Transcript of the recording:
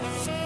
Bye.